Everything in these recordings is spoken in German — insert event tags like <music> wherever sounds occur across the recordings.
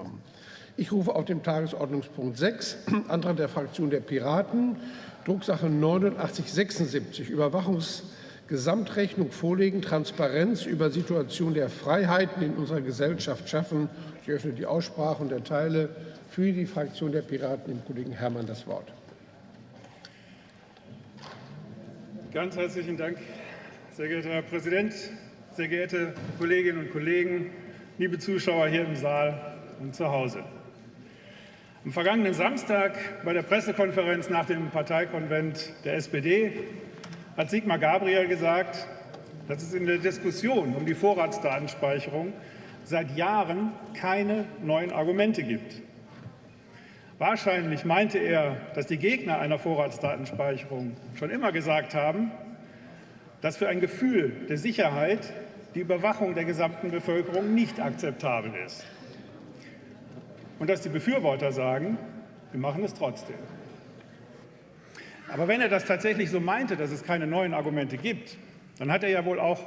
angenommen. Ich rufe auf den Tagesordnungspunkt 6, <clears throat> Antrag der Fraktion der Piraten, Drucksache 8976, Überwachungsgesamtrechnung vorlegen, Transparenz über Situation der Freiheiten in unserer Gesellschaft schaffen. Ich öffne die Aussprache und erteile für die Fraktion der Piraten dem Kollegen Herrmann das Wort. Ganz herzlichen Dank, sehr geehrter Herr Präsident, sehr geehrte Kolleginnen und Kollegen, liebe Zuschauer hier im Saal und zu Hause. Am vergangenen Samstag bei der Pressekonferenz nach dem Parteikonvent der SPD hat Sigmar Gabriel gesagt, dass es in der Diskussion um die Vorratsdatenspeicherung seit Jahren keine neuen Argumente gibt. Wahrscheinlich meinte er, dass die Gegner einer Vorratsdatenspeicherung schon immer gesagt haben, dass für ein Gefühl der Sicherheit die Überwachung der gesamten Bevölkerung nicht akzeptabel ist und dass die Befürworter sagen, wir machen es trotzdem. Aber wenn er das tatsächlich so meinte, dass es keine neuen Argumente gibt, dann hat er ja wohl auch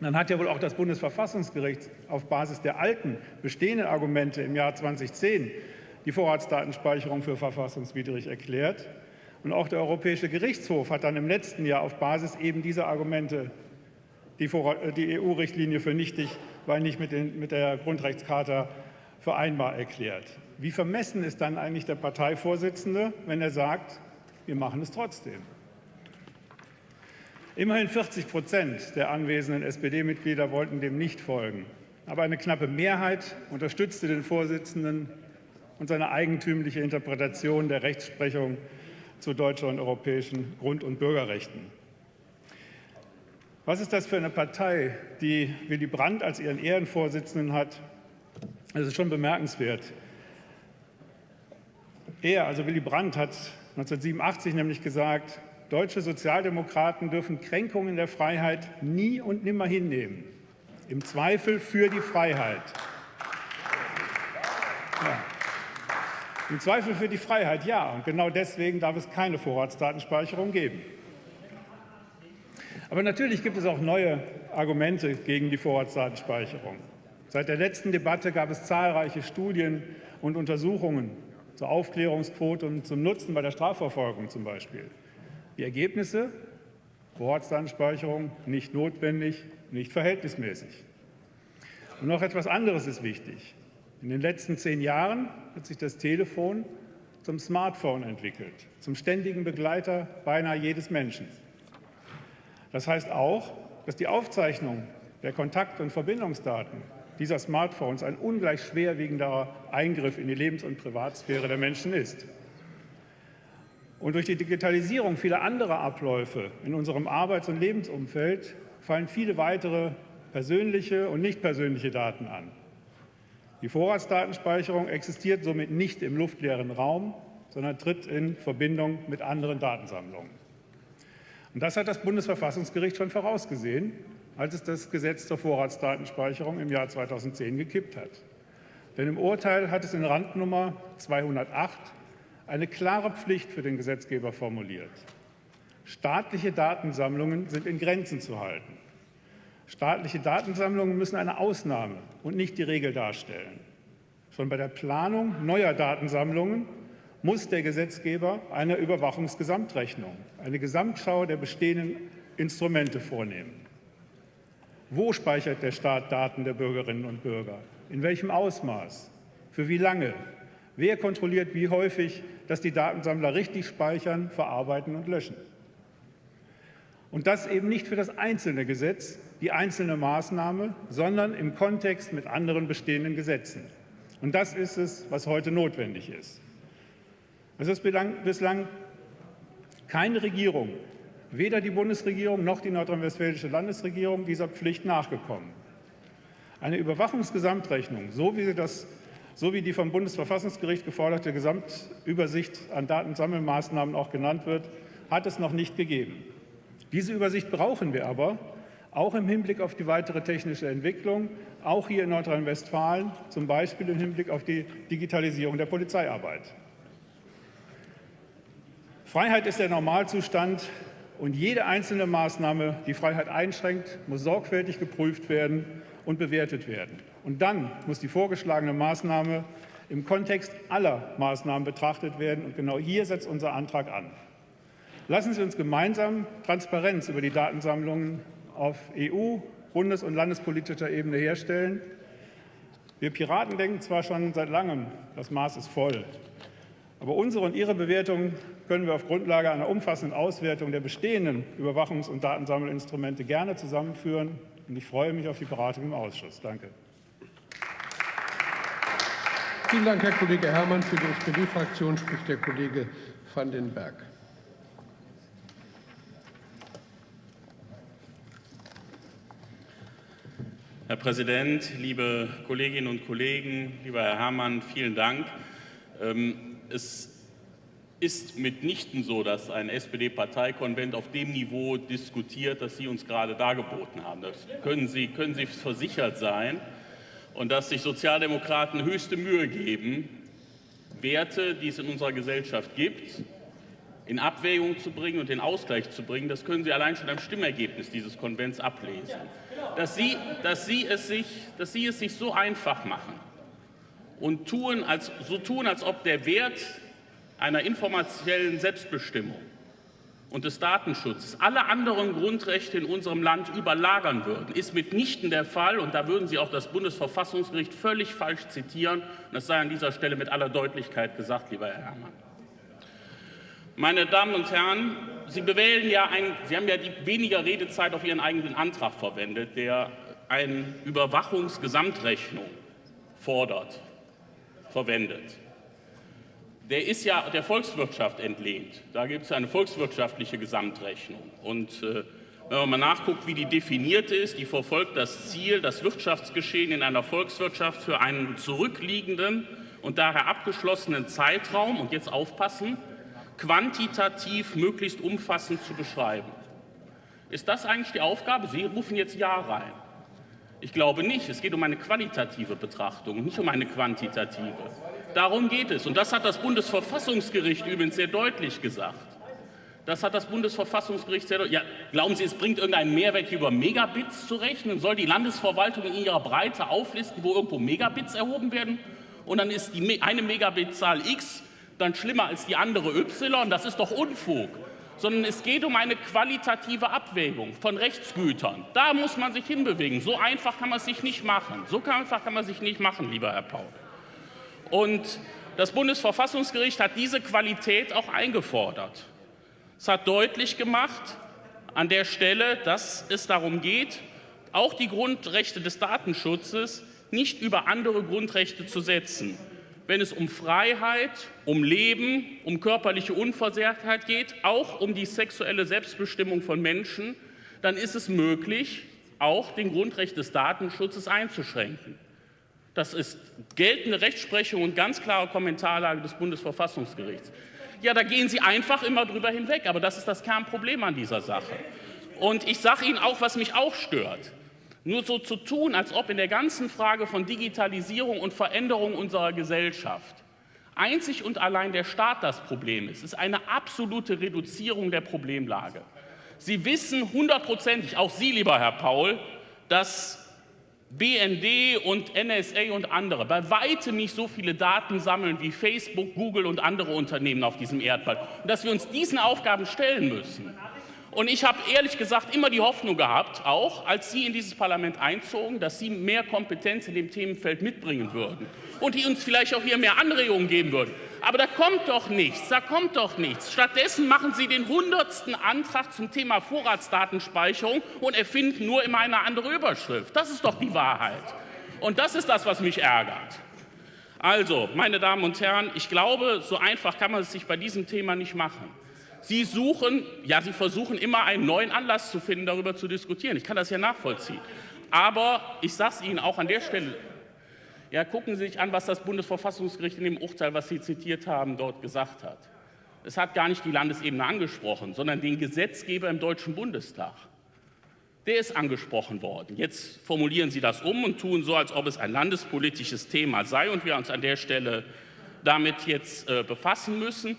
dann hat ja wohl auch das Bundesverfassungsgericht auf Basis der alten bestehenden Argumente im Jahr 2010 die Vorratsdatenspeicherung für verfassungswidrig erklärt. Und auch der Europäische Gerichtshof hat dann im letzten Jahr auf Basis eben dieser Argumente die, EU-Richtlinie für nichtig, weil nicht mit, den, mit der Grundrechtscharta vereinbar erklärt. Wie vermessen ist dann eigentlich der Parteivorsitzende, wenn er sagt, wir machen es trotzdem? Immerhin 40 Prozent der anwesenden SPD-Mitglieder wollten dem nicht folgen. Aber eine knappe Mehrheit unterstützte den Vorsitzenden und seine eigentümliche Interpretation der Rechtsprechung zu deutschen und europäischen Grund- und Bürgerrechten. Was ist das für eine Partei, die Willy Brandt als ihren Ehrenvorsitzenden hat das ist schon bemerkenswert. Er, also Willy Brandt, hat 1987 nämlich gesagt, deutsche Sozialdemokraten dürfen Kränkungen der Freiheit nie und nimmer hinnehmen. Im Zweifel für die Freiheit. Ja. Im Zweifel für die Freiheit, ja. Und genau deswegen darf es keine Vorratsdatenspeicherung geben. Aber natürlich gibt es auch neue Argumente gegen die Vorratsdatenspeicherung. Seit der letzten Debatte gab es zahlreiche Studien und Untersuchungen zur Aufklärungsquote und zum Nutzen bei der Strafverfolgung zum Beispiel. Die Ergebnisse? Vorratsdatenspeicherung nicht notwendig, nicht verhältnismäßig. Und noch etwas anderes ist wichtig. In den letzten zehn Jahren hat sich das Telefon zum Smartphone entwickelt, zum ständigen Begleiter beinahe jedes Menschen. Das heißt auch, dass die Aufzeichnung der Kontakt- und Verbindungsdaten dieser Smartphones ein ungleich schwerwiegender Eingriff in die Lebens- und Privatsphäre der Menschen ist. Und durch die Digitalisierung vieler anderer Abläufe in unserem Arbeits- und Lebensumfeld fallen viele weitere persönliche und nicht persönliche Daten an. Die Vorratsdatenspeicherung existiert somit nicht im luftleeren Raum, sondern tritt in Verbindung mit anderen Datensammlungen. Und das hat das Bundesverfassungsgericht schon vorausgesehen als es das Gesetz zur Vorratsdatenspeicherung im Jahr 2010 gekippt hat. Denn im Urteil hat es in Randnummer 208 eine klare Pflicht für den Gesetzgeber formuliert. Staatliche Datensammlungen sind in Grenzen zu halten. Staatliche Datensammlungen müssen eine Ausnahme und nicht die Regel darstellen. Schon bei der Planung neuer Datensammlungen muss der Gesetzgeber eine Überwachungsgesamtrechnung, eine Gesamtschau der bestehenden Instrumente vornehmen. Wo speichert der Staat Daten der Bürgerinnen und Bürger? In welchem Ausmaß? Für wie lange? Wer kontrolliert wie häufig, dass die Datensammler richtig speichern, verarbeiten und löschen? Und das eben nicht für das einzelne Gesetz, die einzelne Maßnahme, sondern im Kontext mit anderen bestehenden Gesetzen. Und das ist es, was heute notwendig ist. Es ist bislang keine Regierung weder die Bundesregierung noch die nordrhein-westfälische Landesregierung dieser Pflicht nachgekommen. Eine Überwachungsgesamtrechnung, so wie, das, so wie die vom Bundesverfassungsgericht geforderte Gesamtübersicht an Datensammelmaßnahmen auch genannt wird, hat es noch nicht gegeben. Diese Übersicht brauchen wir aber, auch im Hinblick auf die weitere technische Entwicklung, auch hier in Nordrhein-Westfalen, zum Beispiel im Hinblick auf die Digitalisierung der Polizeiarbeit. Freiheit ist der Normalzustand, und jede einzelne Maßnahme, die Freiheit einschränkt, muss sorgfältig geprüft werden, und bewertet werden. Und dann muss die vorgeschlagene Maßnahme im Kontext aller Maßnahmen betrachtet werden. Und genau hier setzt unser Antrag an. Lassen Sie uns gemeinsam Transparenz über die Datensammlungen auf EU-, bundes- und landespolitischer Ebene herstellen. Wir Piraten denken zwar schon seit langem, das Maß ist voll. Aber unsere und Ihre Bewertung können wir auf Grundlage einer umfassenden Auswertung der bestehenden Überwachungs- und Datensammelinstrumente gerne zusammenführen. Und ich freue mich auf die Beratung im Ausschuss. Danke. Vielen Dank, Herr Kollege Herrmann. Für die SPD-Fraktion spricht der Kollege van den Berg. Herr Präsident, liebe Kolleginnen und Kollegen, lieber Herr Herrmann, vielen Dank. Ähm, es ist mitnichten so, dass ein SPD-Parteikonvent auf dem Niveau diskutiert, das Sie uns gerade dargeboten haben. Das können Sie, können Sie versichert sein. Und dass sich Sozialdemokraten höchste Mühe geben, Werte, die es in unserer Gesellschaft gibt, in Abwägung zu bringen und den Ausgleich zu bringen, das können Sie allein schon am Stimmergebnis dieses Konvents ablesen. Dass Sie, dass Sie, es, sich, dass Sie es sich so einfach machen und tun, als, so tun, als ob der Wert einer informationellen Selbstbestimmung und des Datenschutzes alle anderen Grundrechte in unserem Land überlagern würden, ist mitnichten der Fall. Und da würden Sie auch das Bundesverfassungsgericht völlig falsch zitieren. Und das sei an dieser Stelle mit aller Deutlichkeit gesagt, lieber Herr Herrmann. Meine Damen und Herren, Sie bewählen ja ein, Sie haben ja die weniger Redezeit auf Ihren eigenen Antrag verwendet, der eine Überwachungsgesamtrechnung fordert, verwendet der ist ja der Volkswirtschaft entlehnt. Da gibt es eine volkswirtschaftliche Gesamtrechnung. Und äh, wenn man mal nachguckt, wie die definiert ist, die verfolgt das Ziel, das Wirtschaftsgeschehen in einer Volkswirtschaft für einen zurückliegenden und daher abgeschlossenen Zeitraum, und jetzt aufpassen, quantitativ möglichst umfassend zu beschreiben. Ist das eigentlich die Aufgabe? Sie rufen jetzt Ja rein. Ich glaube nicht. Es geht um eine qualitative Betrachtung, nicht um eine quantitative. Darum geht es. Und das hat das Bundesverfassungsgericht übrigens sehr deutlich gesagt. Das hat das Bundesverfassungsgericht sehr deutlich. Ja, glauben Sie, es bringt irgendeinen Mehrwert, über Megabits zu rechnen? Soll die Landesverwaltung in ihrer Breite auflisten, wo irgendwo Megabits erhoben werden? Und dann ist die eine Megabitzahl X dann schlimmer als die andere Y? Das ist doch Unfug sondern es geht um eine qualitative Abwägung von Rechtsgütern. Da muss man sich hinbewegen. So einfach kann man es sich nicht machen. So einfach kann man sich nicht machen, lieber Herr Paul. Und das Bundesverfassungsgericht hat diese Qualität auch eingefordert. Es hat deutlich gemacht an der Stelle, dass es darum geht, auch die Grundrechte des Datenschutzes nicht über andere Grundrechte zu setzen. Wenn es um Freiheit, um Leben, um körperliche Unversehrtheit geht, auch um die sexuelle Selbstbestimmung von Menschen, dann ist es möglich, auch den Grundrecht des Datenschutzes einzuschränken. Das ist geltende Rechtsprechung und ganz klare Kommentarlage des Bundesverfassungsgerichts. Ja, da gehen Sie einfach immer drüber hinweg, aber das ist das Kernproblem an dieser Sache. Und ich sage Ihnen auch, was mich auch stört. Nur so zu tun, als ob in der ganzen Frage von Digitalisierung und Veränderung unserer Gesellschaft einzig und allein der Staat das Problem ist, ist eine absolute Reduzierung der Problemlage. Sie wissen hundertprozentig, auch Sie, lieber Herr Paul, dass BND und NSA und andere bei weitem nicht so viele Daten sammeln wie Facebook, Google und andere Unternehmen auf diesem Erdball. Und dass wir uns diesen Aufgaben stellen müssen. Und ich habe ehrlich gesagt immer die Hoffnung gehabt, auch als Sie in dieses Parlament einzogen, dass Sie mehr Kompetenz in dem Themenfeld mitbringen würden und die uns vielleicht auch hier mehr Anregungen geben würden. Aber da kommt doch nichts, da kommt doch nichts. Stattdessen machen Sie den hundertsten Antrag zum Thema Vorratsdatenspeicherung und erfinden nur immer eine andere Überschrift. Das ist doch die Wahrheit. Und das ist das, was mich ärgert. Also, meine Damen und Herren, ich glaube, so einfach kann man es sich bei diesem Thema nicht machen. Sie suchen, ja, Sie versuchen immer einen neuen Anlass zu finden, darüber zu diskutieren. Ich kann das ja nachvollziehen. Aber ich sage es Ihnen auch an der Stelle, ja, gucken Sie sich an, was das Bundesverfassungsgericht in dem Urteil, was Sie zitiert haben, dort gesagt hat. Es hat gar nicht die Landesebene angesprochen, sondern den Gesetzgeber im Deutschen Bundestag. Der ist angesprochen worden. Jetzt formulieren Sie das um und tun so, als ob es ein landespolitisches Thema sei und wir uns an der Stelle damit jetzt äh, befassen müssen.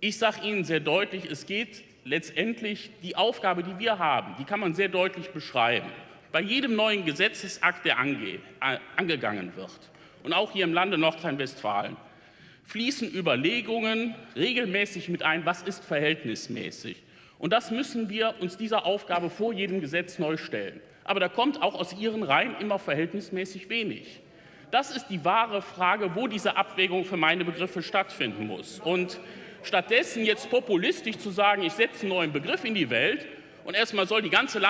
Ich sage Ihnen sehr deutlich, es geht letztendlich die Aufgabe, die wir haben, die kann man sehr deutlich beschreiben. Bei jedem neuen Gesetzesakt, der ange, äh, angegangen wird, und auch hier im Lande Nordrhein-Westfalen, fließen Überlegungen regelmäßig mit ein, was ist verhältnismäßig. Und das müssen wir uns dieser Aufgabe vor jedem Gesetz neu stellen. Aber da kommt auch aus Ihren Reihen immer verhältnismäßig wenig. Das ist die wahre Frage, wo diese Abwägung für meine Begriffe stattfinden muss. Und stattdessen jetzt populistisch zu sagen, ich setze einen neuen Begriff in die Welt und erstmal soll die ganze äh,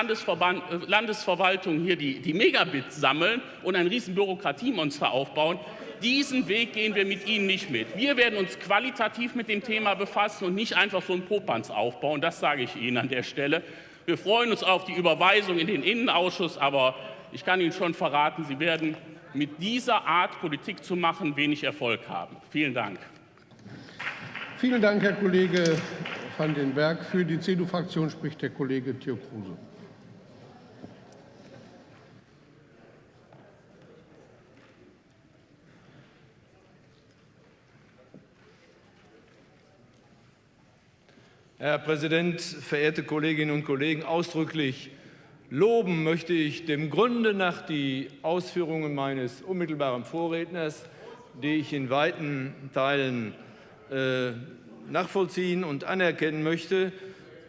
Landesverwaltung hier die, die Megabits sammeln und ein riesen Bürokratiemonster aufbauen, diesen Weg gehen wir mit Ihnen nicht mit. Wir werden uns qualitativ mit dem Thema befassen und nicht einfach so einen Popanz aufbauen. Das sage ich Ihnen an der Stelle. Wir freuen uns auf die Überweisung in den Innenausschuss, aber ich kann Ihnen schon verraten, Sie werden mit dieser Art Politik zu machen wenig Erfolg haben. Vielen Dank. Vielen Dank, Herr Kollege van den Berg. Für die CDU-Fraktion spricht der Kollege Theo Kruse. Herr Präsident, verehrte Kolleginnen und Kollegen! Ausdrücklich loben möchte ich dem Grunde nach die Ausführungen meines unmittelbaren Vorredners, die ich in weiten Teilen äh, nachvollziehen und anerkennen möchte.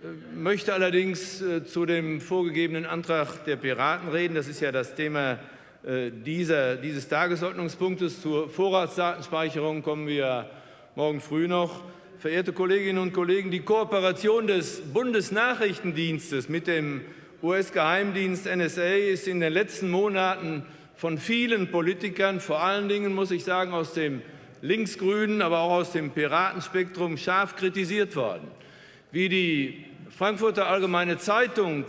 Äh, möchte allerdings äh, zu dem vorgegebenen Antrag der Piraten reden. Das ist ja das Thema äh, dieser, dieses Tagesordnungspunktes. Zur Vorratsdatenspeicherung kommen wir morgen früh noch. Verehrte Kolleginnen und Kollegen, die Kooperation des Bundesnachrichtendienstes mit dem US-Geheimdienst NSA ist in den letzten Monaten von vielen Politikern, vor allen Dingen, muss ich sagen, aus dem linksgrünen, aber auch aus dem Piratenspektrum scharf kritisiert worden. Wie die Frankfurter Allgemeine Zeitung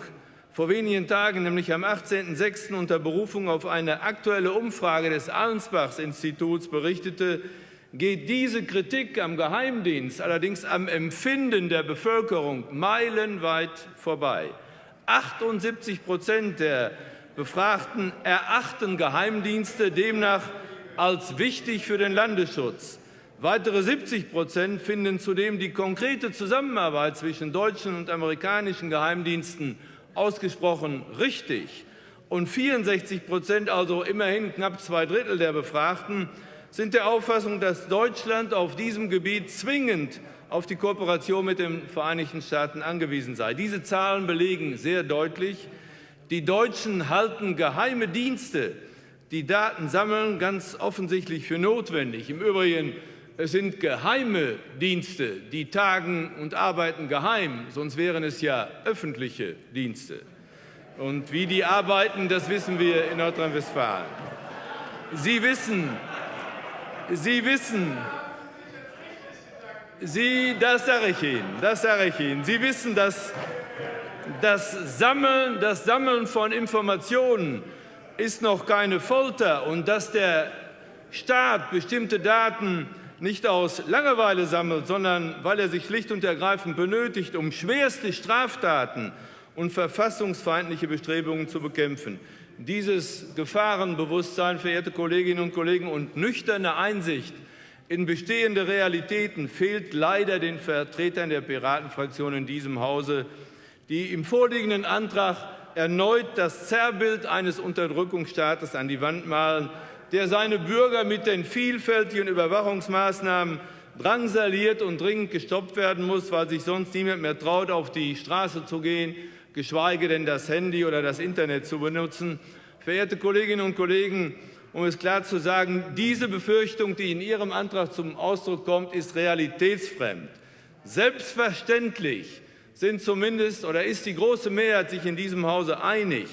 vor wenigen Tagen, nämlich am 18.06. unter Berufung auf eine aktuelle Umfrage des Allensbachs-Instituts berichtete, geht diese Kritik am Geheimdienst allerdings am Empfinden der Bevölkerung meilenweit vorbei. 78 Prozent der Befragten erachten Geheimdienste demnach als wichtig für den Landesschutz. Weitere 70 Prozent finden zudem die konkrete Zusammenarbeit zwischen deutschen und amerikanischen Geheimdiensten ausgesprochen richtig. Und 64 Prozent, also immerhin knapp zwei Drittel der Befragten, sind der Auffassung, dass Deutschland auf diesem Gebiet zwingend auf die Kooperation mit den Vereinigten Staaten angewiesen sei. Diese Zahlen belegen sehr deutlich, die Deutschen halten geheime Dienste, die Daten sammeln, ganz offensichtlich für notwendig. Im Übrigen es sind geheime Dienste, die tagen und arbeiten geheim, sonst wären es ja öffentliche Dienste. Und wie die arbeiten, das wissen wir in Nordrhein-Westfalen. Sie wissen, Sie wissen, Sie, das sage ich Ihnen, das sage ich Ihnen. Sie wissen, dass das Sammeln, das Sammeln von Informationen ist noch keine Folter und dass der Staat bestimmte Daten nicht aus Langeweile sammelt, sondern weil er sich schlicht und ergreifend benötigt, um schwerste Straftaten und verfassungsfeindliche Bestrebungen zu bekämpfen. Dieses Gefahrenbewusstsein, verehrte Kolleginnen und Kollegen, und nüchterne Einsicht in bestehende Realitäten fehlt leider den Vertretern der Piratenfraktion in diesem Hause, die im vorliegenden Antrag erneut das Zerrbild eines Unterdrückungsstaates an die Wand malen, der seine Bürger mit den vielfältigen Überwachungsmaßnahmen drangsaliert und dringend gestoppt werden muss, weil sich sonst niemand mehr traut, auf die Straße zu gehen geschweige denn das Handy oder das Internet zu benutzen. Verehrte Kolleginnen und Kollegen, um es klar zu sagen, diese Befürchtung, die in Ihrem Antrag zum Ausdruck kommt, ist realitätsfremd. Selbstverständlich sind zumindest oder ist die große Mehrheit sich in diesem Hause einig,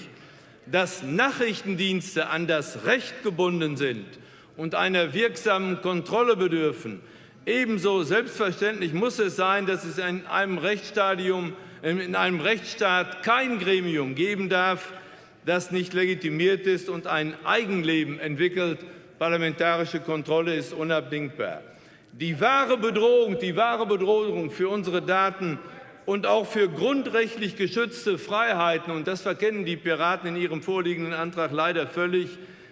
dass Nachrichtendienste an das Recht gebunden sind und einer wirksamen Kontrolle bedürfen. Ebenso selbstverständlich muss es sein, dass es in einem Rechtsstadium in einem Rechtsstaat kein Gremium geben darf, das nicht legitimiert ist und ein Eigenleben entwickelt. Parlamentarische Kontrolle ist unabdingbar. Die wahre Bedrohung, die wahre Bedrohung für unsere Daten und auch für grundrechtlich geschützte Freiheiten, und das verkennen die Piraten in ihrem vorliegenden Antrag leider völlig,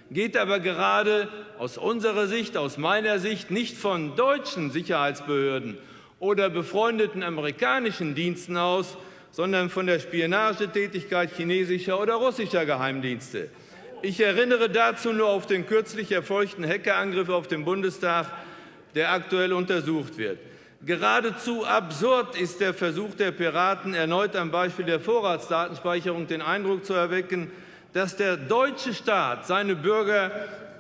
geht aber gerade aus unserer Sicht, aus meiner Sicht nicht von deutschen Sicherheitsbehörden oder befreundeten amerikanischen Diensten aus, sondern von der Spionagetätigkeit chinesischer oder russischer Geheimdienste. Ich erinnere dazu nur auf den kürzlich erfolgten Hackerangriff auf den Bundestag, der aktuell untersucht wird. Geradezu absurd ist der Versuch der Piraten, erneut am Beispiel der Vorratsdatenspeicherung den Eindruck zu erwecken, dass der deutsche Staat seine Bürger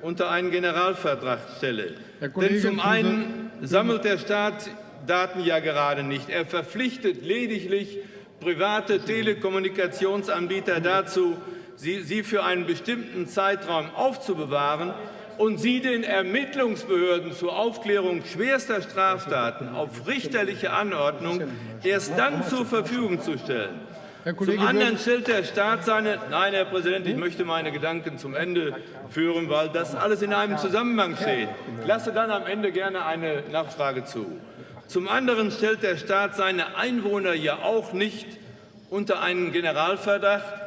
unter einen Generalvertrag stelle. Denn zum einen sammelt der Staat Daten ja gerade nicht. Er verpflichtet lediglich private Telekommunikationsanbieter dazu, sie, sie für einen bestimmten Zeitraum aufzubewahren und sie den Ermittlungsbehörden zur Aufklärung schwerster Straftaten auf richterliche Anordnung erst dann zur Verfügung zu stellen. Zum anderen stellt der Staat seine Nein, Herr Präsident, ich möchte meine Gedanken zum Ende führen, weil das alles in einem Zusammenhang steht. Ich lasse dann am Ende gerne eine Nachfrage zu. Zum anderen stellt der Staat seine Einwohner ja auch nicht unter einen Generalverdacht,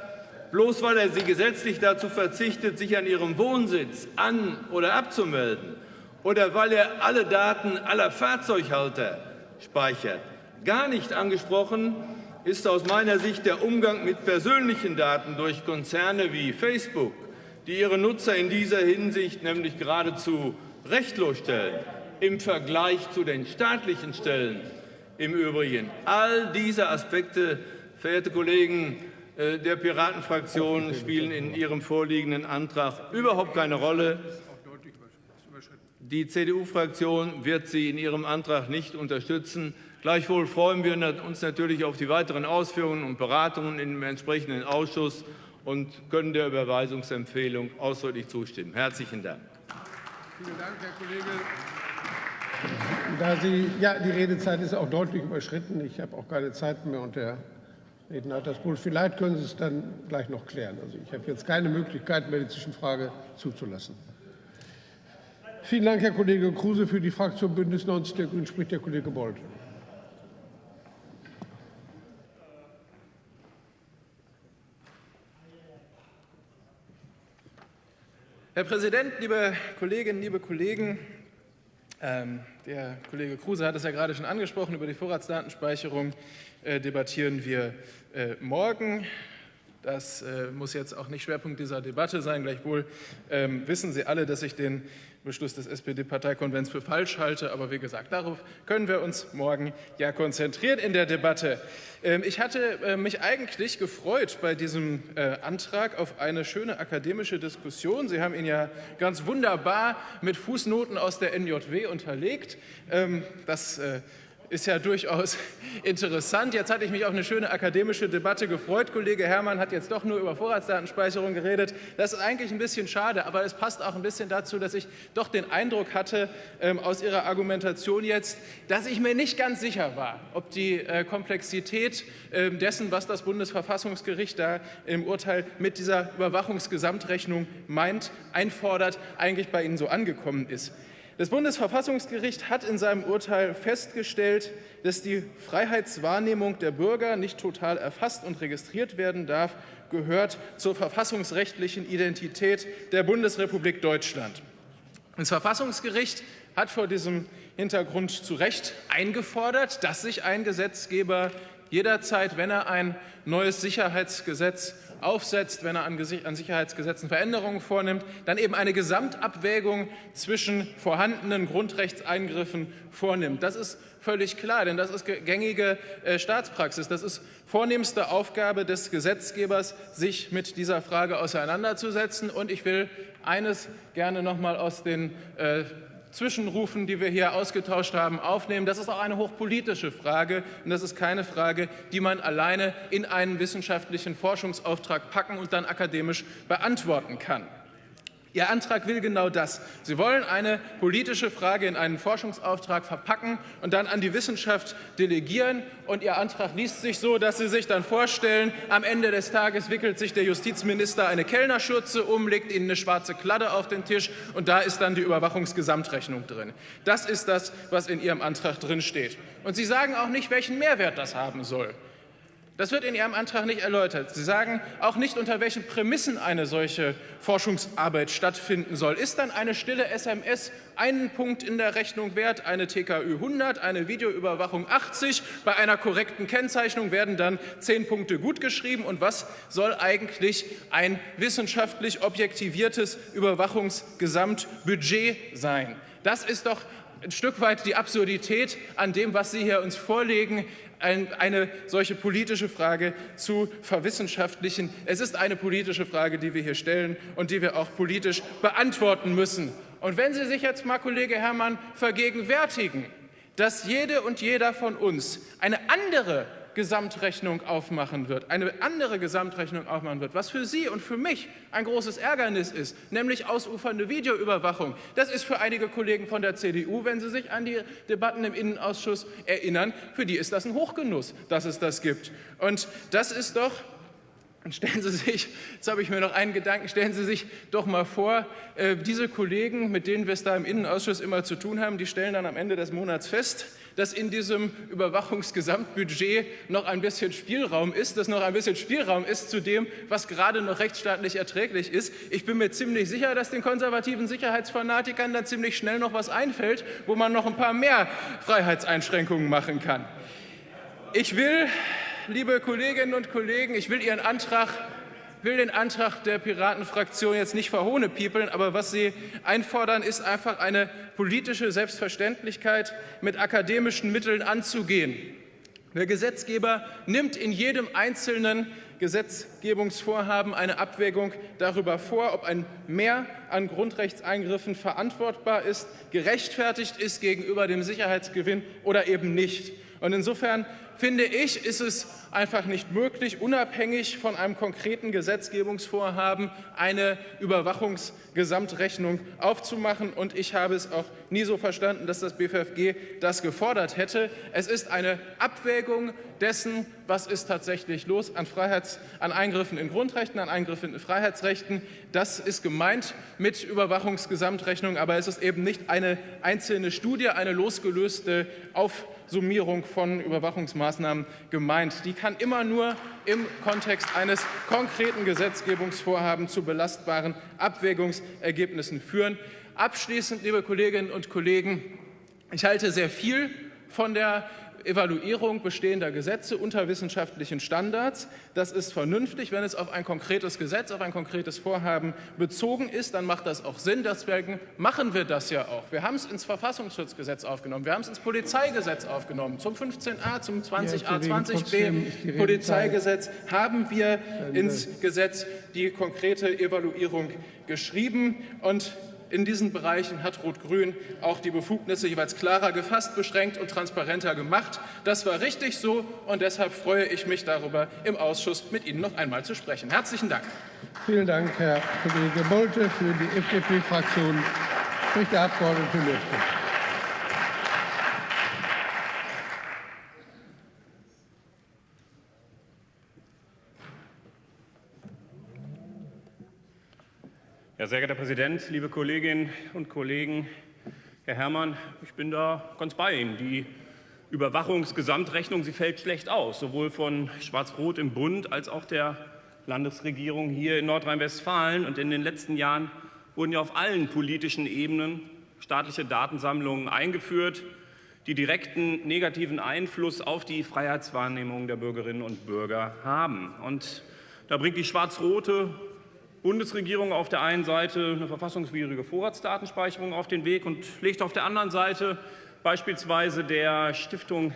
bloß weil er sie gesetzlich dazu verzichtet, sich an ihrem Wohnsitz an- oder abzumelden oder weil er alle Daten aller Fahrzeughalter speichert. Gar nicht angesprochen ist aus meiner Sicht der Umgang mit persönlichen Daten durch Konzerne wie Facebook, die ihre Nutzer in dieser Hinsicht nämlich geradezu rechtlos stellen im Vergleich zu den staatlichen Stellen im Übrigen. All diese Aspekte, verehrte Kollegen der Piratenfraktion, spielen in Ihrem vorliegenden Antrag überhaupt keine Rolle. Die CDU-Fraktion wird Sie in Ihrem Antrag nicht unterstützen. Gleichwohl freuen wir uns natürlich auf die weiteren Ausführungen und Beratungen im entsprechenden Ausschuss und können der Überweisungsempfehlung ausdrücklich zustimmen. Herzlichen Dank. Vielen Dank, Herr Kollege. Da Sie, ja, die Redezeit ist auch deutlich überschritten. Ich habe auch keine Zeit mehr und der Hat das wohl. Vielleicht können Sie es dann gleich noch klären. Also ich habe jetzt keine Möglichkeit mehr, die Zwischenfrage zuzulassen. Vielen Dank, Herr Kollege Kruse. Für die Fraktion Bündnis 90 der Grünen spricht der Kollege Bold. Herr Präsident, liebe Kolleginnen, liebe Kollegen! Ähm, der Kollege Kruse hat es ja gerade schon angesprochen, über die Vorratsdatenspeicherung äh, debattieren wir äh, morgen. Das äh, muss jetzt auch nicht Schwerpunkt dieser Debatte sein. Gleichwohl ähm, wissen Sie alle, dass ich den Beschluss des SPD-Parteikonvents für falsch halte. Aber wie gesagt, darauf können wir uns morgen ja konzentrieren in der Debatte. Ähm, ich hatte äh, mich eigentlich gefreut bei diesem äh, Antrag auf eine schöne akademische Diskussion. Sie haben ihn ja ganz wunderbar mit Fußnoten aus der NJW unterlegt. Ähm, das äh, ist ja durchaus <laughs> interessant. Jetzt hatte ich mich auf eine schöne akademische Debatte gefreut. Kollege Herrmann hat jetzt doch nur über Vorratsdatenspeicherung geredet. Das ist eigentlich ein bisschen schade, aber es passt auch ein bisschen dazu, dass ich doch den Eindruck hatte ähm, aus Ihrer Argumentation jetzt, dass ich mir nicht ganz sicher war, ob die äh, Komplexität äh, dessen, was das Bundesverfassungsgericht da im Urteil mit dieser Überwachungsgesamtrechnung meint, einfordert, eigentlich bei Ihnen so angekommen ist. Das Bundesverfassungsgericht hat in seinem Urteil festgestellt, dass die Freiheitswahrnehmung der Bürger nicht total erfasst und registriert werden darf, gehört zur verfassungsrechtlichen Identität der Bundesrepublik Deutschland. Das Verfassungsgericht hat vor diesem Hintergrund zu Recht eingefordert, dass sich ein Gesetzgeber jederzeit, wenn er ein neues Sicherheitsgesetz aufsetzt, wenn er an Sicherheitsgesetzen Veränderungen vornimmt, dann eben eine Gesamtabwägung zwischen vorhandenen Grundrechtseingriffen vornimmt. Das ist völlig klar, denn das ist gängige äh, Staatspraxis. Das ist vornehmste Aufgabe des Gesetzgebers, sich mit dieser Frage auseinanderzusetzen. Und ich will eines gerne noch mal aus den äh, Zwischenrufen, die wir hier ausgetauscht haben, aufnehmen. Das ist auch eine hochpolitische Frage und das ist keine Frage, die man alleine in einen wissenschaftlichen Forschungsauftrag packen und dann akademisch beantworten kann. Ihr Antrag will genau das. Sie wollen eine politische Frage in einen Forschungsauftrag verpacken und dann an die Wissenschaft delegieren. Und Ihr Antrag liest sich so, dass Sie sich dann vorstellen, am Ende des Tages wickelt sich der Justizminister eine Kellnerschürze um, legt Ihnen eine schwarze Kladde auf den Tisch und da ist dann die Überwachungsgesamtrechnung drin. Das ist das, was in Ihrem Antrag drin steht. Und Sie sagen auch nicht, welchen Mehrwert das haben soll. Das wird in Ihrem Antrag nicht erläutert. Sie sagen auch nicht, unter welchen Prämissen eine solche Forschungsarbeit stattfinden soll. Ist dann eine stille SMS einen Punkt in der Rechnung wert, eine TKÜ 100, eine Videoüberwachung 80? Bei einer korrekten Kennzeichnung werden dann zehn Punkte gutgeschrieben. Und was soll eigentlich ein wissenschaftlich objektiviertes Überwachungsgesamtbudget sein? Das ist doch ein Stück weit die Absurdität an dem, was Sie hier uns vorlegen eine solche politische Frage zu verwissenschaftlichen. Es ist eine politische Frage, die wir hier stellen und die wir auch politisch beantworten müssen. Und wenn Sie sich jetzt mal, Kollege Herrmann, vergegenwärtigen, dass jede und jeder von uns eine andere Gesamtrechnung aufmachen wird, eine andere Gesamtrechnung aufmachen wird, was für Sie und für mich ein großes Ärgernis ist, nämlich ausufernde Videoüberwachung. Das ist für einige Kollegen von der CDU, wenn sie sich an die Debatten im Innenausschuss erinnern, für die ist das ein Hochgenuss, dass es das gibt. Und das ist doch stellen Sie sich, jetzt habe ich mir noch einen Gedanken, stellen Sie sich doch mal vor, äh, diese Kollegen, mit denen wir es da im Innenausschuss immer zu tun haben, die stellen dann am Ende des Monats fest, dass in diesem Überwachungsgesamtbudget noch ein bisschen Spielraum ist, dass noch ein bisschen Spielraum ist zu dem, was gerade noch rechtsstaatlich erträglich ist. Ich bin mir ziemlich sicher, dass den konservativen Sicherheitsfanatikern dann ziemlich schnell noch was einfällt, wo man noch ein paar mehr Freiheitseinschränkungen machen kann. Ich will, liebe Kolleginnen und Kollegen, ich will Ihren Antrag will den Antrag der Piratenfraktion jetzt nicht verhohnepiepeln, aber was Sie einfordern, ist einfach eine politische Selbstverständlichkeit mit akademischen Mitteln anzugehen. Der Gesetzgeber nimmt in jedem einzelnen Gesetzgebungsvorhaben eine Abwägung darüber vor, ob ein Mehr an Grundrechtseingriffen verantwortbar ist, gerechtfertigt ist gegenüber dem Sicherheitsgewinn oder eben nicht. Und insofern finde ich, ist es einfach nicht möglich, unabhängig von einem konkreten Gesetzgebungsvorhaben eine Überwachungsgesamtrechnung aufzumachen. Und ich habe es auch nie so verstanden, dass das BFFG das gefordert hätte. Es ist eine Abwägung dessen, was ist tatsächlich los an, Freiheits-, an Eingriffen in Grundrechten, an Eingriffen in Freiheitsrechten. Das ist gemeint mit Überwachungsgesamtrechnung, aber es ist eben nicht eine einzelne Studie, eine losgelöste Aufmerksamkeit Summierung von Überwachungsmaßnahmen gemeint. Die kann immer nur im Kontext eines konkreten Gesetzgebungsvorhabens zu belastbaren Abwägungsergebnissen führen. Abschließend, liebe Kolleginnen und Kollegen, ich halte sehr viel von der Evaluierung bestehender Gesetze unter wissenschaftlichen Standards. Das ist vernünftig. Wenn es auf ein konkretes Gesetz, auf ein konkretes Vorhaben bezogen ist, dann macht das auch Sinn. Deswegen machen wir das ja auch. Wir haben es ins Verfassungsschutzgesetz aufgenommen. Wir haben es ins Polizeigesetz aufgenommen. Zum 15a, zum 20a, 20b Polizeigesetz haben wir ins Gesetz die konkrete Evaluierung geschrieben. Und in diesen Bereichen hat Rot-Grün auch die Befugnisse jeweils klarer gefasst, beschränkt und transparenter gemacht. Das war richtig so und deshalb freue ich mich darüber, im Ausschuss mit Ihnen noch einmal zu sprechen. Herzlichen Dank. Vielen Dank, Herr Kollege Bolte. Für die FDP-Fraktion spricht der Abgeordnete Lüttke. Ja, sehr geehrter Herr Präsident, liebe Kolleginnen und Kollegen, Herr Herrmann, ich bin da ganz bei Ihnen. Die Überwachungsgesamtrechnung, sie fällt schlecht aus, sowohl von Schwarz-Rot im Bund als auch der Landesregierung hier in Nordrhein-Westfalen. Und in den letzten Jahren wurden ja auf allen politischen Ebenen staatliche Datensammlungen eingeführt, die direkten negativen Einfluss auf die Freiheitswahrnehmung der Bürgerinnen und Bürger haben. Und da bringt die schwarz-rote Bundesregierung auf der einen Seite eine verfassungswidrige Vorratsdatenspeicherung auf den Weg und legt auf der anderen Seite beispielsweise der Stiftung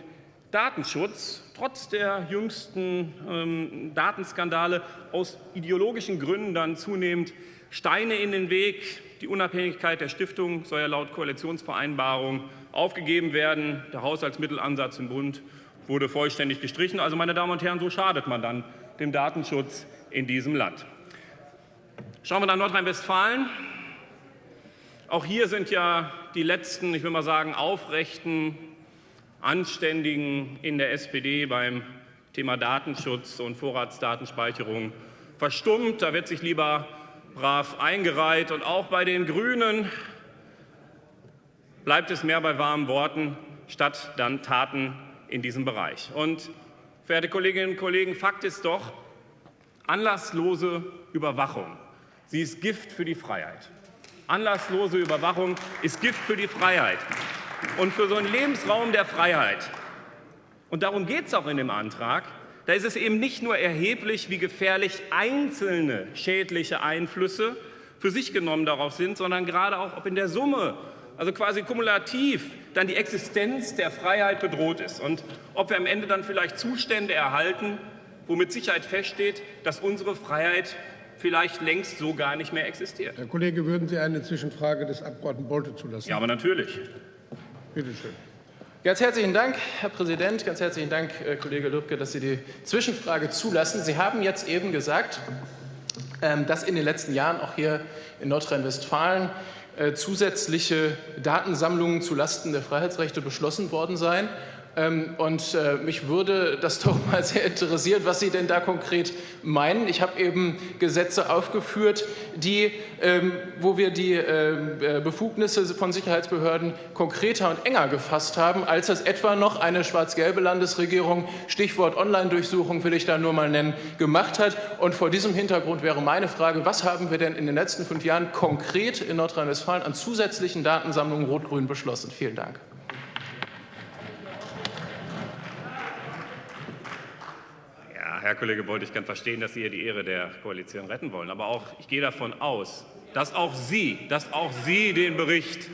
Datenschutz trotz der jüngsten ähm, Datenskandale aus ideologischen Gründen dann zunehmend Steine in den Weg. Die Unabhängigkeit der Stiftung soll ja laut Koalitionsvereinbarung aufgegeben werden. Der Haushaltsmittelansatz im Bund wurde vollständig gestrichen. Also, meine Damen und Herren, so schadet man dann dem Datenschutz in diesem Land. Schauen wir nach Nordrhein-Westfalen. Auch hier sind ja die letzten, ich will mal sagen, aufrechten, anständigen in der SPD beim Thema Datenschutz und Vorratsdatenspeicherung verstummt. Da wird sich lieber brav eingereiht. Und auch bei den Grünen bleibt es mehr bei warmen Worten statt dann Taten in diesem Bereich. Und Verehrte Kolleginnen und Kollegen, Fakt ist doch, anlasslose Überwachung, sie ist Gift für die Freiheit. Anlasslose Überwachung ist Gift für die Freiheit. Und für so einen Lebensraum der Freiheit, und darum geht es auch in dem Antrag, da ist es eben nicht nur erheblich, wie gefährlich einzelne schädliche Einflüsse für sich genommen darauf sind, sondern gerade auch, ob in der Summe, also quasi kumulativ, dann die Existenz der Freiheit bedroht ist und ob wir am Ende dann vielleicht Zustände erhalten, wo mit Sicherheit feststeht, dass unsere Freiheit vielleicht längst so gar nicht mehr existiert. Herr Kollege, würden Sie eine Zwischenfrage des Abgeordneten Bolte zulassen? Ja, aber natürlich. Bitte schön. Ganz herzlichen Dank, Herr Präsident. Ganz herzlichen Dank, äh, Kollege Lübcke, dass Sie die Zwischenfrage zulassen. Sie haben jetzt eben gesagt, ähm, dass in den letzten Jahren auch hier in Nordrhein-Westfalen äh, zusätzliche Datensammlungen zulasten der Freiheitsrechte beschlossen worden seien. Ähm, und äh, mich würde das <laughs> doch mal sehr interessieren, was Sie denn da konkret meinen. Ich habe eben Gesetze aufgeführt, die, ähm, wo wir die ähm, äh, Befugnisse von Sicherheitsbehörden konkreter und enger gefasst haben, als das etwa noch eine schwarz-gelbe Landesregierung, Stichwort Online-Durchsuchung will ich da nur mal nennen, gemacht hat. Und vor diesem Hintergrund wäre meine Frage, was haben wir denn in den letzten fünf Jahren konkret in Nordrhein-Westfalen an zusätzlichen Datensammlungen Rot-Grün beschlossen? Vielen Dank. Herr Kollege Bolt, ich kann verstehen, dass Sie hier die Ehre der Koalition retten wollen. Aber auch, ich gehe davon aus, dass auch Sie, dass auch Sie den Bericht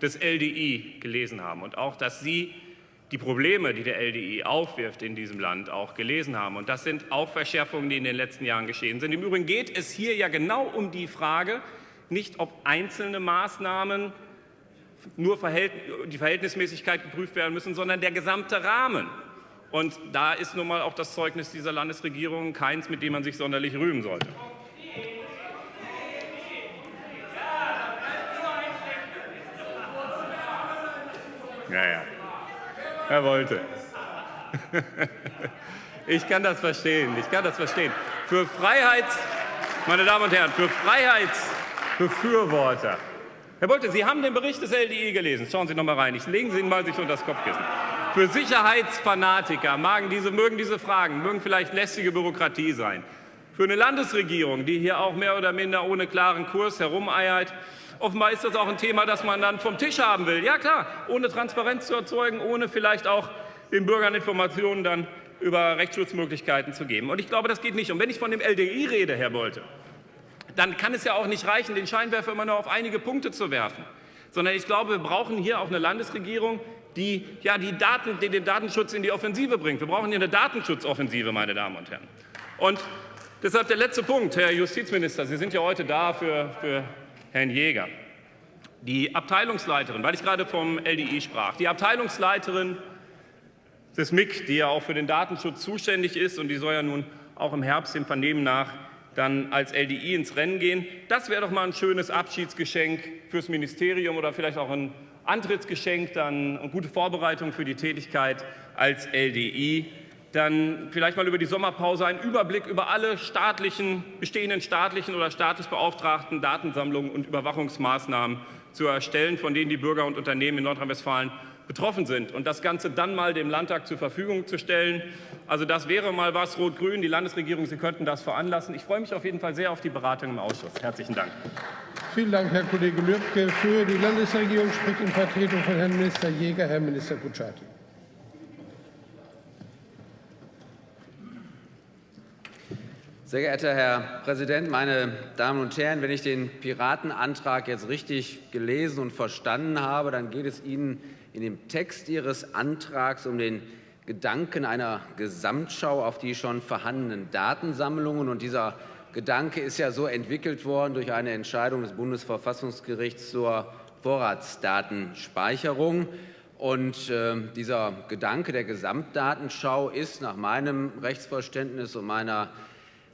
des LDI gelesen haben und auch, dass Sie die Probleme, die der LDI aufwirft in diesem Land, auch gelesen haben. Und das sind auch Verschärfungen, die in den letzten Jahren geschehen sind. Im Übrigen geht es hier ja genau um die Frage, nicht ob einzelne Maßnahmen nur die Verhältnismäßigkeit geprüft werden müssen, sondern der gesamte Rahmen. Und da ist nun mal auch das Zeugnis dieser Landesregierung keins, mit dem man sich sonderlich rühmen sollte. Ja, ja. Er wollte. <laughs> Ich kann das verstehen. Ich kann das verstehen. Für Freiheits, meine Damen und Herren, für Freiheitsbefürworter. Herr Bolte, Sie haben den Bericht des LDI gelesen. Schauen Sie noch mal rein. Ich legen Sie ihn mal sich unter das Kopfkissen. Für Sicherheitsfanatiker mögen diese, mögen diese Fragen, mögen vielleicht lästige Bürokratie sein. Für eine Landesregierung, die hier auch mehr oder minder ohne klaren Kurs herumeiert, offenbar ist das auch ein Thema, das man dann vom Tisch haben will. Ja klar, ohne Transparenz zu erzeugen, ohne vielleicht auch den Bürgern Informationen dann über Rechtsschutzmöglichkeiten zu geben. Und ich glaube, das geht nicht. Und wenn ich von dem LDI rede, Herr Bolte, dann kann es ja auch nicht reichen, den Scheinwerfer immer nur auf einige Punkte zu werfen, sondern ich glaube, wir brauchen hier auch eine Landesregierung, die, ja, die, Daten, die den Datenschutz in die Offensive bringt. Wir brauchen hier eine Datenschutzoffensive, meine Damen und Herren. Und deshalb der letzte Punkt, Herr Justizminister, Sie sind ja heute da für, für Herrn Jäger. Die Abteilungsleiterin, weil ich gerade vom LDI sprach, die Abteilungsleiterin des MIG, die ja auch für den Datenschutz zuständig ist und die soll ja nun auch im Herbst dem Vernehmen nach dann als LDI ins Rennen gehen. Das wäre doch mal ein schönes Abschiedsgeschenk fürs Ministerium oder vielleicht auch ein Antrittsgeschenk, dann gute Vorbereitung für die Tätigkeit als LDI, dann vielleicht mal über die Sommerpause einen Überblick über alle staatlichen, bestehenden staatlichen oder staatlich beauftragten Datensammlungen und Überwachungsmaßnahmen zu erstellen, von denen die Bürger und Unternehmen in Nordrhein-Westfalen betroffen sind und das Ganze dann mal dem Landtag zur Verfügung zu stellen. Also das wäre mal was, Rot-Grün, die Landesregierung, Sie könnten das veranlassen. Ich freue mich auf jeden Fall sehr auf die Beratung im Ausschuss. Herzlichen Dank. Vielen Dank, Herr Kollege Lübcke. Für die Landesregierung spricht in Vertretung von Herrn Minister Jäger Herr Minister Kutschaty. Sehr geehrter Herr Präsident, meine Damen und Herren! Wenn ich den Piratenantrag jetzt richtig gelesen und verstanden habe, dann geht es Ihnen in dem Text Ihres Antrags um den Gedanken einer Gesamtschau auf die schon vorhandenen Datensammlungen. Und dieser Gedanke ist ja so entwickelt worden durch eine Entscheidung des Bundesverfassungsgerichts zur Vorratsdatenspeicherung. Und äh, dieser Gedanke der Gesamtdatenschau ist nach meinem Rechtsverständnis und meiner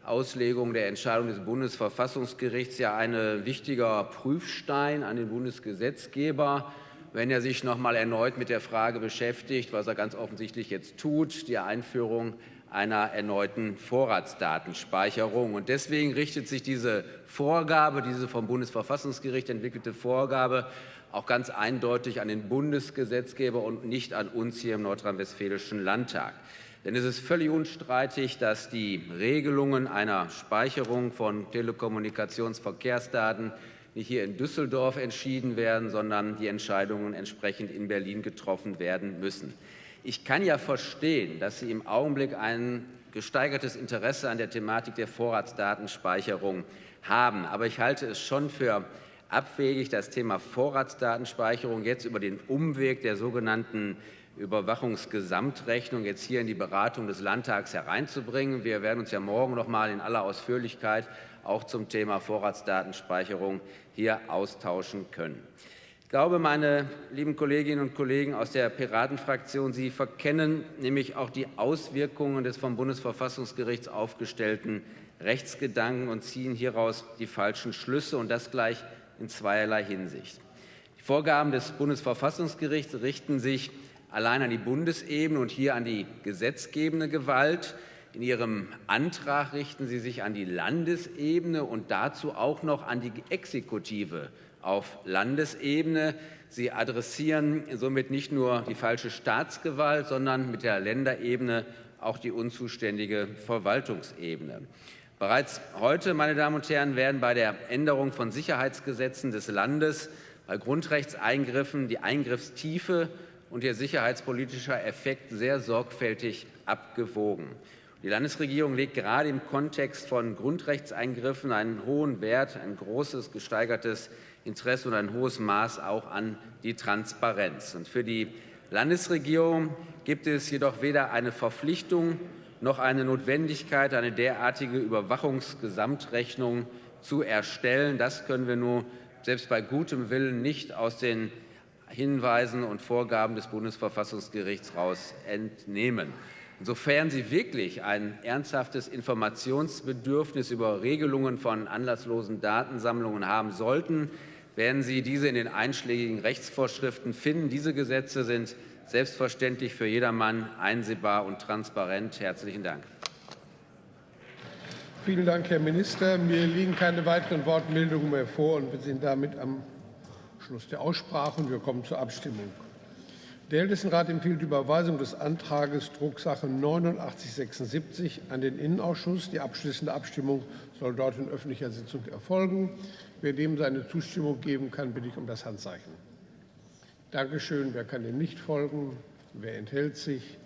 Auslegung der Entscheidung des Bundesverfassungsgerichts ja ein wichtiger Prüfstein an den Bundesgesetzgeber wenn er sich noch mal erneut mit der Frage beschäftigt, was er ganz offensichtlich jetzt tut, die Einführung einer erneuten Vorratsdatenspeicherung. Und deswegen richtet sich diese Vorgabe, diese vom Bundesverfassungsgericht entwickelte Vorgabe, auch ganz eindeutig an den Bundesgesetzgeber und nicht an uns hier im Nordrhein-Westfälischen Landtag. Denn es ist völlig unstreitig, dass die Regelungen einer Speicherung von Telekommunikationsverkehrsdaten nicht hier in Düsseldorf entschieden werden, sondern die Entscheidungen entsprechend in Berlin getroffen werden müssen. Ich kann ja verstehen, dass Sie im Augenblick ein gesteigertes Interesse an der Thematik der Vorratsdatenspeicherung haben. Aber ich halte es schon für abwegig, das Thema Vorratsdatenspeicherung jetzt über den Umweg der sogenannten Überwachungsgesamtrechnung jetzt hier in die Beratung des Landtags hereinzubringen. Wir werden uns ja morgen noch mal in aller Ausführlichkeit auch zum Thema Vorratsdatenspeicherung hier austauschen können. Glaube, meine lieben Kolleginnen und Kollegen aus der Piratenfraktion, Sie verkennen nämlich auch die Auswirkungen des vom Bundesverfassungsgericht aufgestellten Rechtsgedanken und ziehen hieraus die falschen Schlüsse, und das gleich in zweierlei Hinsicht. Die Vorgaben des Bundesverfassungsgerichts richten sich allein an die Bundesebene und hier an die gesetzgebende Gewalt. In Ihrem Antrag richten Sie sich an die Landesebene und dazu auch noch an die Exekutive auf Landesebene. Sie adressieren somit nicht nur die falsche Staatsgewalt, sondern mit der Länderebene auch die unzuständige Verwaltungsebene. Bereits heute, meine Damen und Herren, werden bei der Änderung von Sicherheitsgesetzen des Landes bei Grundrechtseingriffen die Eingriffstiefe und ihr sicherheitspolitischer Effekt sehr sorgfältig abgewogen. Die Landesregierung legt gerade im Kontext von Grundrechtseingriffen einen hohen Wert, ein großes gesteigertes Interesse und ein hohes Maß auch an die Transparenz. Und für die Landesregierung gibt es jedoch weder eine Verpflichtung noch eine Notwendigkeit, eine derartige Überwachungsgesamtrechnung zu erstellen. Das können wir nur selbst bei gutem Willen nicht aus den Hinweisen und Vorgaben des Bundesverfassungsgerichts heraus entnehmen. Insofern Sie wirklich ein ernsthaftes Informationsbedürfnis über Regelungen von anlasslosen Datensammlungen haben sollten, werden Sie diese in den einschlägigen Rechtsvorschriften finden. Diese Gesetze sind selbstverständlich für jedermann einsehbar und transparent. Herzlichen Dank. Vielen Dank, Herr Minister. Mir liegen keine weiteren Wortmeldungen mehr vor und wir sind damit am Schluss der Aussprache und wir kommen zur Abstimmung. Der Ältestenrat empfiehlt die Überweisung des Antrages Drucksache 8976 an den Innenausschuss. Die abschließende Abstimmung soll dort in öffentlicher Sitzung erfolgen. Wer dem seine Zustimmung geben kann, bitte ich um das Handzeichen. Dankeschön. Wer kann dem nicht folgen? Wer enthält sich?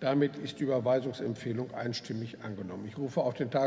Damit ist die Überweisungsempfehlung einstimmig angenommen. Ich rufe auf den Tag